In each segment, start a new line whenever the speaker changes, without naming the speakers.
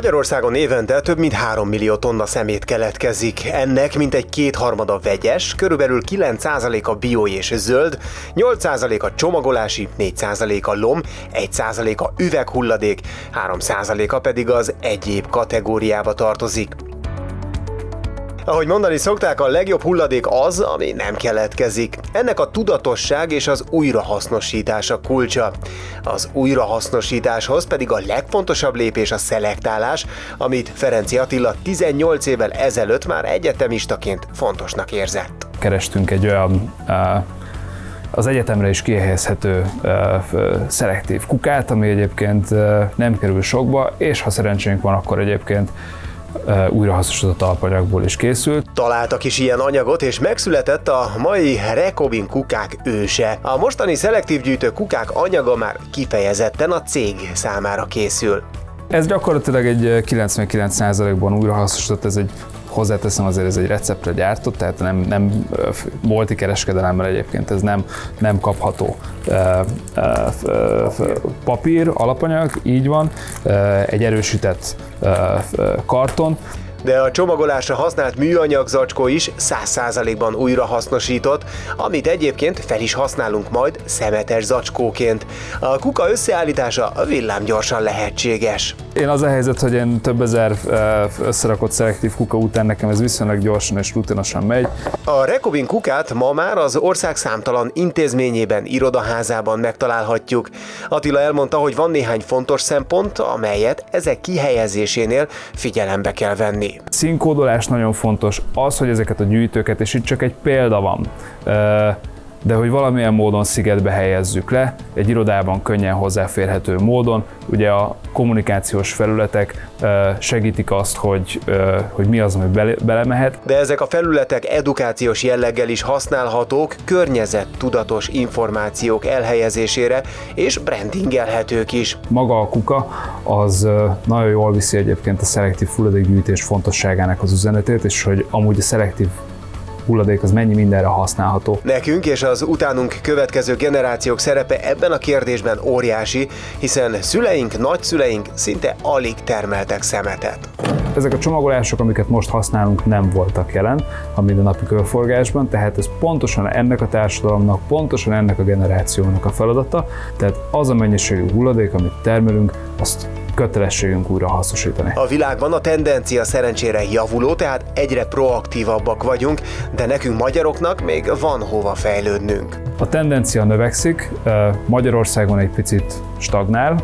Magyarországon évente több mint 3 millió tonna szemét keletkezik. Ennek mintegy kétharmada vegyes, körülbelül 9% a bio és zöld, 8% a csomagolási, 4% a lom, 1% a üveghulladék, 3%a pedig az egyéb kategóriába tartozik. Ahogy mondani szokták, a legjobb hulladék az, ami nem keletkezik. Ennek a tudatosság és az újrahasznosítás a kulcsa. Az újrahasznosításhoz pedig a legfontosabb lépés a szelektálás, amit Ferenci Attila 18 évvel ezelőtt már egyetemistaként fontosnak érzett.
Kerestünk egy olyan az egyetemre is kihelyezhető szelektív kukát, ami egyébként nem kerül sokba, és ha szerencsénk van, akkor egyébként újrahasznosított alapanyagból is készült.
Találtak is ilyen anyagot, és megszületett a mai Rekobin kukák őse. A mostani szelektív gyűjtő kukák anyaga már kifejezetten a cég számára készül.
Ez gyakorlatilag egy 99%-ban újrahasznosított, ez egy hozzáteszem azért ez egy receptre gyártott, tehát nem, nem bolti kereskedelemmel egyébként ez nem, nem kapható papír, alapanyag, így van, egy erősített karton,
de a csomagolásra használt műanyag zacskó is 100%-ban újrahasznosított, amit egyébként fel is használunk majd szemetes zacskóként. A kuka összeállítása villámgyorsan lehetséges.
Én az a helyzet, hogy én több ezer összerakott szelektív kuka után nekem ez viszonylag gyorsan és rutinosan megy.
A Rekobin kukát ma már az ország számtalan intézményében, irodaházában megtalálhatjuk. Attila elmondta, hogy van néhány fontos szempont, amelyet ezek kihelyezésénél figyelembe kell venni.
Színkódolás nagyon fontos, az, hogy ezeket a gyűjtőket, és itt csak egy példa van, de hogy valamilyen módon szigetbe helyezzük le, egy irodában könnyen hozzáférhető módon. Ugye a kommunikációs felületek segítik azt, hogy, hogy mi az, ami belemehet.
De ezek a felületek edukációs jelleggel is használhatók, környezet tudatos információk elhelyezésére, és brandingelhetők is.
Maga a kuka az nagyon jól viszi egyébként a szelektív hulladékgyűjtés fontosságának az üzenetét, és hogy amúgy a szelektív hulladék az mennyi mindenre használható.
Nekünk és az utánunk következő generációk szerepe ebben a kérdésben óriási, hiszen szüleink, nagyszüleink szinte alig termeltek szemetet.
Ezek a csomagolások, amiket most használunk, nem voltak jelen a mindennapi körforgásban, tehát ez pontosan ennek a társadalomnak, pontosan ennek a generációnak a feladata, tehát az a mennyiségű hulladék, amit termelünk, azt kötelességünk újra hasznosítani.
A világban a tendencia szerencsére javuló, tehát egyre proaktívabbak vagyunk, de nekünk magyaroknak még van hova fejlődnünk.
A tendencia növekszik, Magyarországon egy picit stagnál,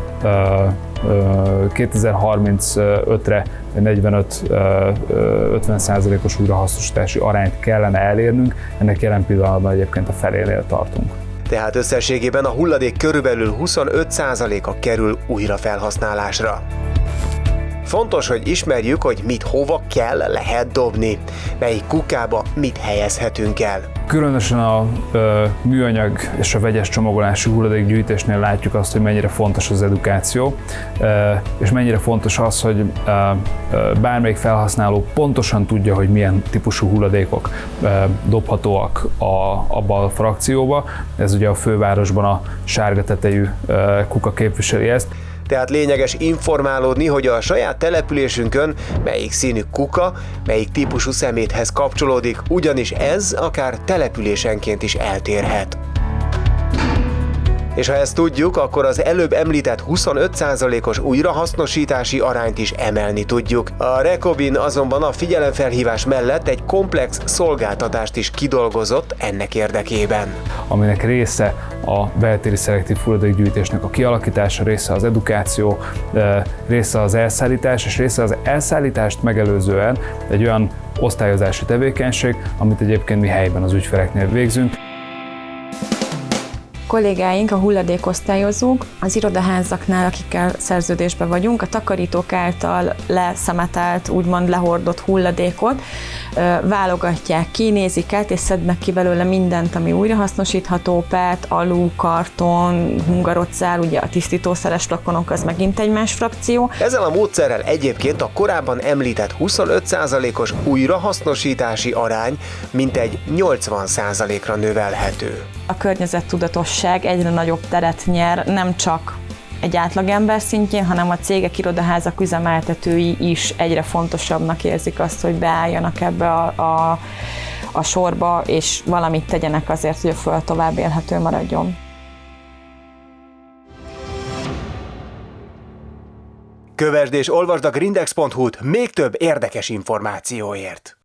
2035-re 45-50 százalékos újrahasznosítási arányt kellene elérnünk, ennek jelen pillanatban egyébként a felénél tartunk
tehát összességében a hulladék körülbelül 25%-a kerül újra felhasználásra. Fontos, hogy ismerjük, hogy mit hova kell, lehet dobni, melyik kukába mit helyezhetünk el.
Különösen a ö, műanyag és a vegyes csomagolású hulladékgyűjtésnél látjuk azt, hogy mennyire fontos az edukáció, ö, és mennyire fontos az, hogy ö, ö, bármelyik felhasználó pontosan tudja, hogy milyen típusú hulladékok ö, dobhatóak a, abba a frakcióba. Ez ugye a fővárosban a sárga tetejű ö, kuka képviseli ezt
tehát lényeges informálódni, hogy a saját településünkön melyik színű kuka, melyik típusú szeméthez kapcsolódik, ugyanis ez akár településenként is eltérhet. És ha ezt tudjuk, akkor az előbb említett 25%-os újrahasznosítási arányt is emelni tudjuk. A Recobin azonban a figyelemfelhívás mellett egy komplex szolgáltatást is kidolgozott ennek érdekében.
Aminek része a beltéri szelektív hulladékgyűjtésnek a kialakítása, része az edukáció, része az elszállítás, és része az elszállítást megelőzően egy olyan osztályozási tevékenység, amit egyébként mi helyben az ügyfeleknél végzünk
kollégáink, a hulladékosztályozók, az irodaházaknál, akikkel szerződésben vagyunk, a takarítók által leszemetelt, úgymond lehordott hulladékot válogatják ki, nézik át, és szednek ki belőle mindent, ami újrahasznosítható, PET, alu, karton, hungarocál, ugye a tisztítószeres flakonok, az megint egy más frakció.
Ezzel a módszerrel egyébként a korábban említett 25%-os újrahasznosítási arány mintegy 80%-ra növelhető.
A környezettudatosság egyre nagyobb teret nyer, nem csak egy átlagember szintjén, hanem a cégek, irodaházak üzemeltetői is egyre fontosabbnak érzik azt, hogy beálljanak ebbe a, a, a sorba, és valamit tegyenek azért, hogy a föld tovább élhető maradjon.
Kövesd és olvasd a grindex.hu-t még több érdekes információért.